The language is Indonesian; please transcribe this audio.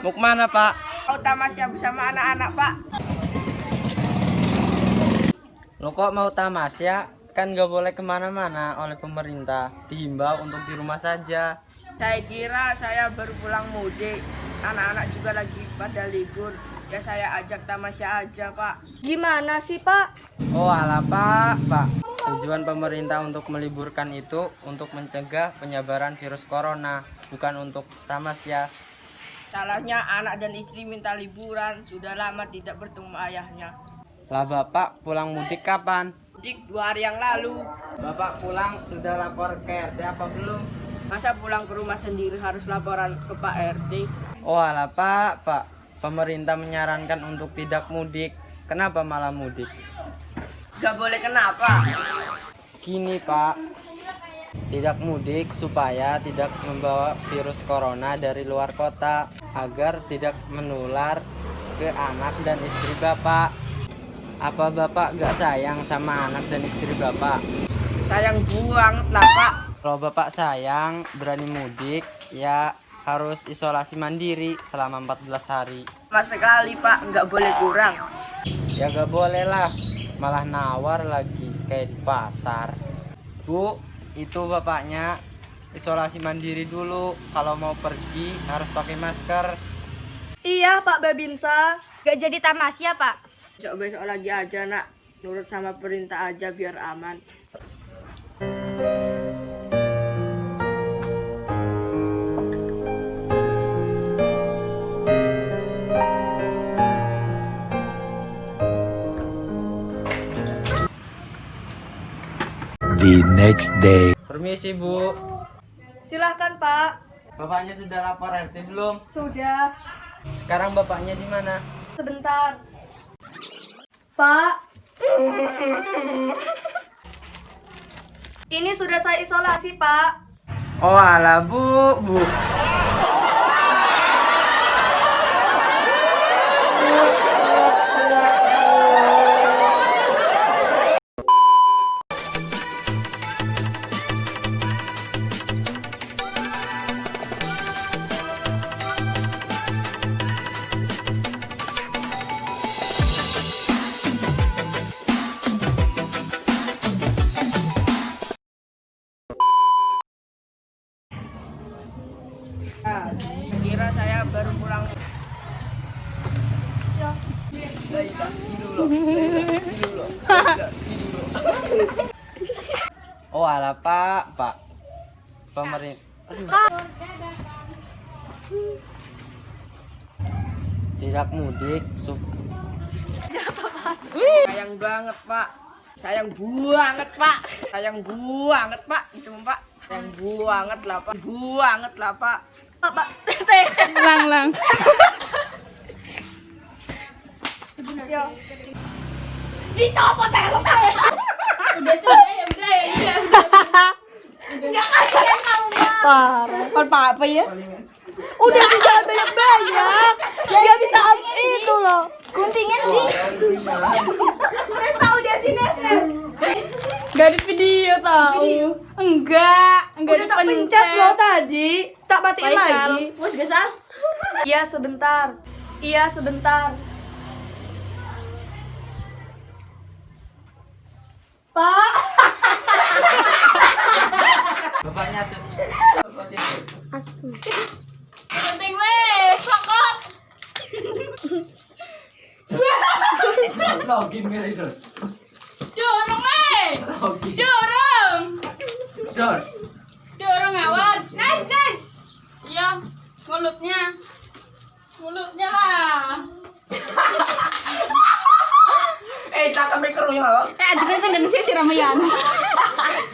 Mau ke mana pak? Mau tamasya bersama anak-anak, Pak. Lo kok mau tamasya? Kan gak boleh ke mana-mana oleh pemerintah Dihimbau untuk di rumah saja Saya kira saya baru pulang mudik. Anak-anak juga lagi pada libur. Ya saya ajak tamasya aja, Pak. Gimana sih, Pak? Oh alah pak, pak Tujuan pemerintah untuk meliburkan itu Untuk mencegah penyebaran virus corona Bukan untuk tamasya Salahnya anak dan istri minta liburan. Sudah lama tidak bertemu ayahnya. Lah bapak pulang mudik kapan? Mudik dua hari yang lalu. Bapak pulang sudah lapor ke RT apa belum? Masa pulang ke rumah sendiri harus laporan ke Pak RT? Oh alah pak, pak Pemerintah menyarankan untuk tidak mudik Kenapa malah mudik? Gak boleh kenapa? Gini pak Tidak mudik supaya tidak membawa virus corona dari luar kota Agar tidak menular ke anak dan istri bapak Apa bapak gak sayang sama anak dan istri bapak? Sayang buang lah, Pak. Kalau bapak sayang berani mudik ya harus isolasi mandiri selama 14 hari Mas sekali, Pak. Nggak boleh kurang. Ya gak boleh lah, malah nawar lagi kayak di pasar. Bu, itu bapaknya isolasi mandiri dulu. Kalau mau pergi harus pakai masker. Iya, Pak Babinsa. Gak jadi tamasya, Pak. Besok-besok lagi aja, nak. Nurut sama perintah aja biar aman. The next day. Permisi bu, Silahkan, Pak. bapaknya sudah lapor RT belum? Sudah. Sekarang bapaknya di mana? Sebentar. Pak. Ini sudah saya isolasi, Pak. Oh alah bu, bu. Nah, kira saya baru pulang. Baiklah, tidur loh. Baiklah, tidur loh. Baiklah, tidur loh. Oh alah pak, pak. Pemerintah. Tidak mudik, sup Sayang banget, Pak. Sayang banget, Pak. Sayang banget, Pak. Itu, Pak. Sayang banget lah, Pak. Banget lah, Pak. Pak, lang lang Dicopot helmnya. udah sudah ya udah ya udah Ya kasihan kamu, Pak. parah kan apa ya Udah sih jangan banyak-banyak. Dia bisa itu loh. Guntingin sih. Nes tahu dia sih Nes Nes. Gak di video tahu enggak enggak Udah tak pencet loh tadi. Tak Faisal. lagi. Bos gesal. Iya sebentar. Iya sebentar. Pak. Bapaknya su- penting weh sokok Login itu? Mulutnya lah Eh, tak kami kerunya loh. eh adegan kan dan sih ramayan